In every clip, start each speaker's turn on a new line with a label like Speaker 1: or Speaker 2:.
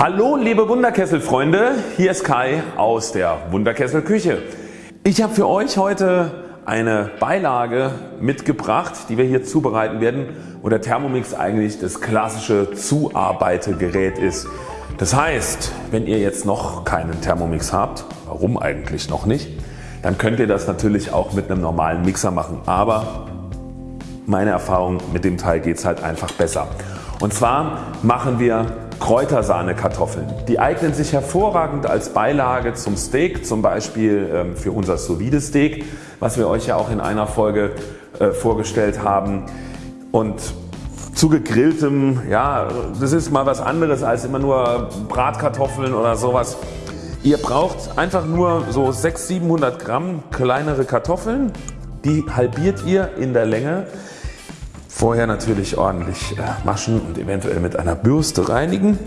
Speaker 1: Hallo liebe Wunderkesselfreunde, hier ist Kai aus der Wunderkessel Küche. Ich habe für euch heute eine Beilage mitgebracht die wir hier zubereiten werden wo der Thermomix eigentlich das klassische Zuarbeitegerät ist. Das heißt wenn ihr jetzt noch keinen Thermomix habt, warum eigentlich noch nicht, dann könnt ihr das natürlich auch mit einem normalen Mixer machen, aber meine Erfahrung mit dem Teil geht es halt einfach besser. Und zwar machen wir Kräutersahne-Kartoffeln. Die eignen sich hervorragend als Beilage zum Steak, zum Beispiel ähm, für unser sous Steak, was wir euch ja auch in einer Folge äh, vorgestellt haben. Und zu gegrilltem, ja das ist mal was anderes als immer nur Bratkartoffeln oder sowas. Ihr braucht einfach nur so 600-700 Gramm kleinere Kartoffeln, die halbiert ihr in der Länge Vorher natürlich ordentlich äh, waschen und eventuell mit einer Bürste reinigen.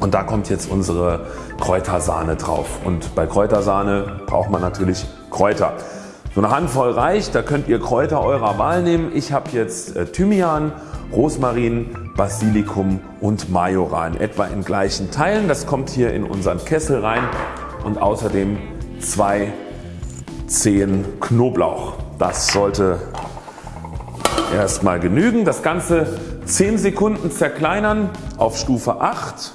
Speaker 1: Und da kommt jetzt unsere Kräutersahne drauf. Und bei Kräutersahne braucht man natürlich Kräuter. So eine Handvoll reicht, da könnt ihr Kräuter eurer Wahl nehmen. Ich habe jetzt äh, Thymian, Rosmarin, Basilikum und Majoran etwa in gleichen Teilen. Das kommt hier in unseren Kessel rein und außerdem zwei Zehen Knoblauch. Das sollte erstmal genügen. Das Ganze 10 Sekunden zerkleinern auf Stufe 8.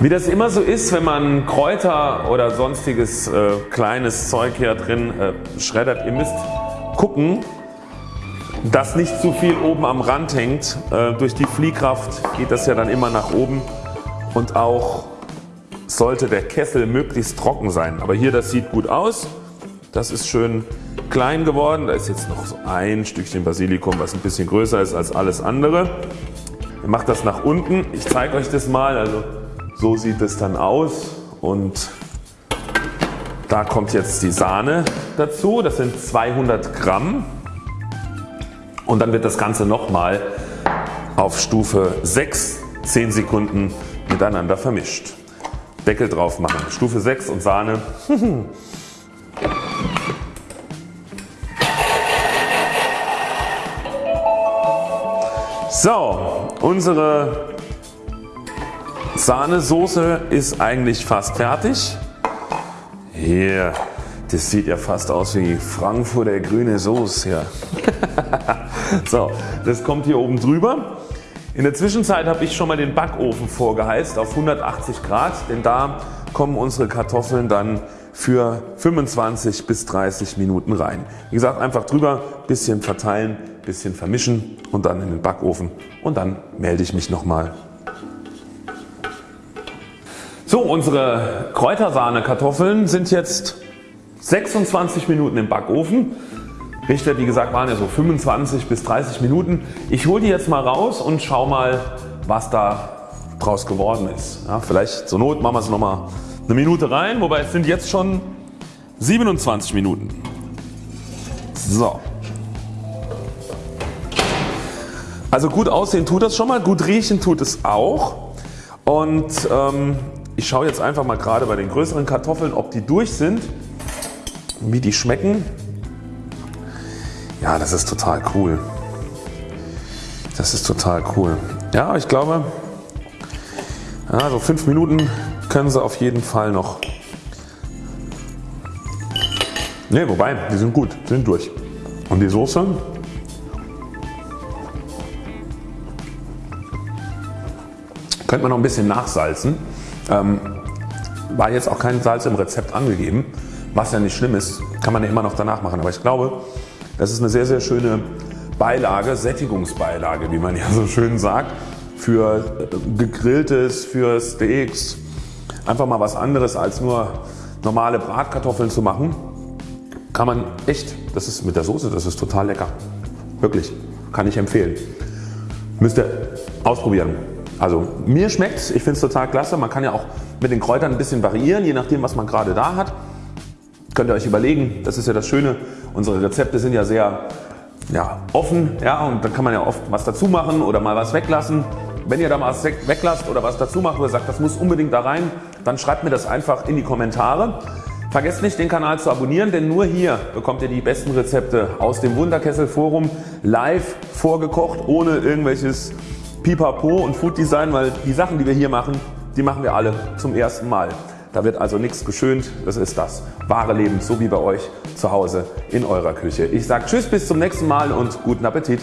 Speaker 1: Wie das immer so ist wenn man Kräuter oder sonstiges äh, kleines Zeug hier drin äh, schreddert, ihr müsst gucken dass nicht zu viel oben am Rand hängt. Äh, durch die Fliehkraft geht das ja dann immer nach oben und auch sollte der Kessel möglichst trocken sein. Aber hier das sieht gut aus. Das ist schön klein geworden. Da ist jetzt noch so ein Stückchen Basilikum was ein bisschen größer ist als alles andere. Ihr macht das nach unten. Ich zeige euch das mal. Also so sieht es dann aus und da kommt jetzt die Sahne dazu. Das sind 200 Gramm und dann wird das Ganze nochmal auf Stufe 6 10 Sekunden miteinander vermischt. Deckel drauf machen. Stufe 6 und Sahne. So, unsere Sahnesoße ist eigentlich fast fertig. Hier, das sieht ja fast aus wie Frankfurter grüne Soße. So, das kommt hier oben drüber. In der Zwischenzeit habe ich schon mal den Backofen vorgeheizt auf 180 Grad, denn da kommen unsere Kartoffeln dann für 25 bis 30 Minuten rein. Wie gesagt einfach drüber, bisschen verteilen, bisschen vermischen und dann in den Backofen und dann melde ich mich nochmal. So unsere Kräutersahne Kartoffeln sind jetzt 26 Minuten im Backofen. Richter wie gesagt waren ja so 25 bis 30 Minuten. Ich hole die jetzt mal raus und schau mal was da draus geworden ist. Ja, vielleicht zur Not machen wir es nochmal eine Minute rein, wobei es sind jetzt schon 27 Minuten. So. Also gut aussehen tut das schon mal, gut riechen tut es auch und ähm, ich schaue jetzt einfach mal gerade bei den größeren Kartoffeln ob die durch sind, wie die schmecken. Ja, das ist total cool. Das ist total cool. Ja, ich glaube, ja, so 5 Minuten können sie auf jeden Fall noch. Ne, wobei, die sind gut, sind durch. Und die Soße? Könnte man noch ein bisschen nachsalzen. Ähm, war jetzt auch kein Salz im Rezept angegeben, was ja nicht schlimm ist, kann man ja immer noch danach machen. Aber ich glaube, das ist eine sehr sehr schöne Beilage, Sättigungsbeilage wie man ja so schön sagt für gegrilltes, für Steaks. Einfach mal was anderes als nur normale Bratkartoffeln zu machen. Kann man echt, das ist mit der Soße, das ist total lecker. Wirklich, kann ich empfehlen. Müsst ihr ausprobieren. Also mir schmeckt's, ich finde es total klasse. Man kann ja auch mit den Kräutern ein bisschen variieren, je nachdem was man gerade da hat. Könnt ihr euch überlegen, das ist ja das Schöne, unsere Rezepte sind ja sehr ja, offen ja, und dann kann man ja oft was dazu machen oder mal was weglassen. Wenn ihr da mal was weglasst oder was dazu macht oder sagt das muss unbedingt da rein, dann schreibt mir das einfach in die Kommentare. Vergesst nicht den Kanal zu abonnieren, denn nur hier bekommt ihr die besten Rezepte aus dem Wunderkessel Forum live vorgekocht, ohne irgendwelches Pipapo und Food Design, weil die Sachen die wir hier machen, die machen wir alle zum ersten Mal. Da wird also nichts geschönt, das ist das wahre Leben, so wie bei euch zu Hause in eurer Küche. Ich sage Tschüss bis zum nächsten Mal und guten Appetit.